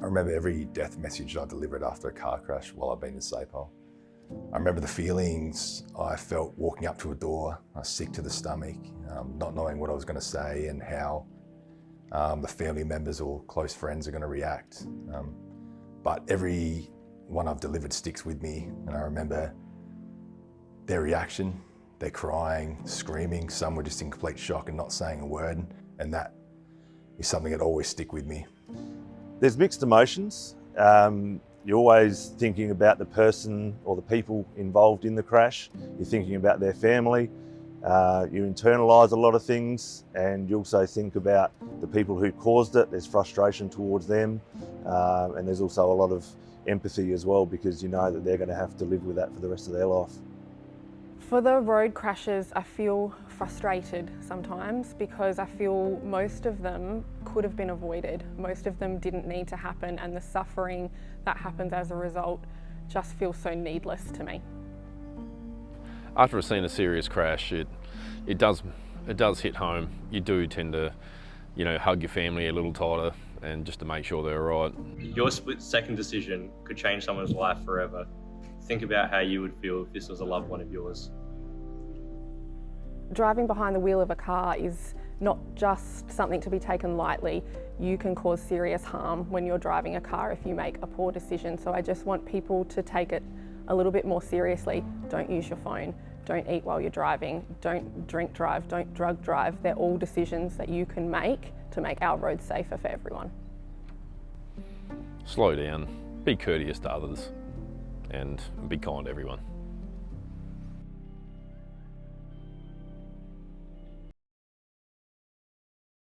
I remember every death message I delivered after a car crash while I've been in SAPOL. I remember the feelings I felt walking up to a door, I was sick to the stomach, um, not knowing what I was going to say and how um, the family members or close friends are going to react. Um, but every one I've delivered sticks with me and I remember their reaction, they're crying, screaming, some were just in complete shock and not saying a word and that is something that always stick with me. There's mixed emotions. Um, you're always thinking about the person or the people involved in the crash. You're thinking about their family. Uh, you internalise a lot of things and you also think about the people who caused it. There's frustration towards them uh, and there's also a lot of empathy as well because you know that they're going to have to live with that for the rest of their life. For the road crashes, I feel frustrated sometimes because I feel most of them could have been avoided. Most of them didn't need to happen and the suffering that happens as a result just feels so needless to me. After I've seen a serious crash, it, it, does, it does hit home. You do tend to you know, hug your family a little tighter and just to make sure they're all right. Your split second decision could change someone's life forever. Think about how you would feel if this was a loved one of yours driving behind the wheel of a car is not just something to be taken lightly. You can cause serious harm when you're driving a car if you make a poor decision. So I just want people to take it a little bit more seriously. Don't use your phone. Don't eat while you're driving. Don't drink drive. Don't drug drive. They're all decisions that you can make to make our roads safer for everyone. Slow down. Be courteous to others and be kind to everyone.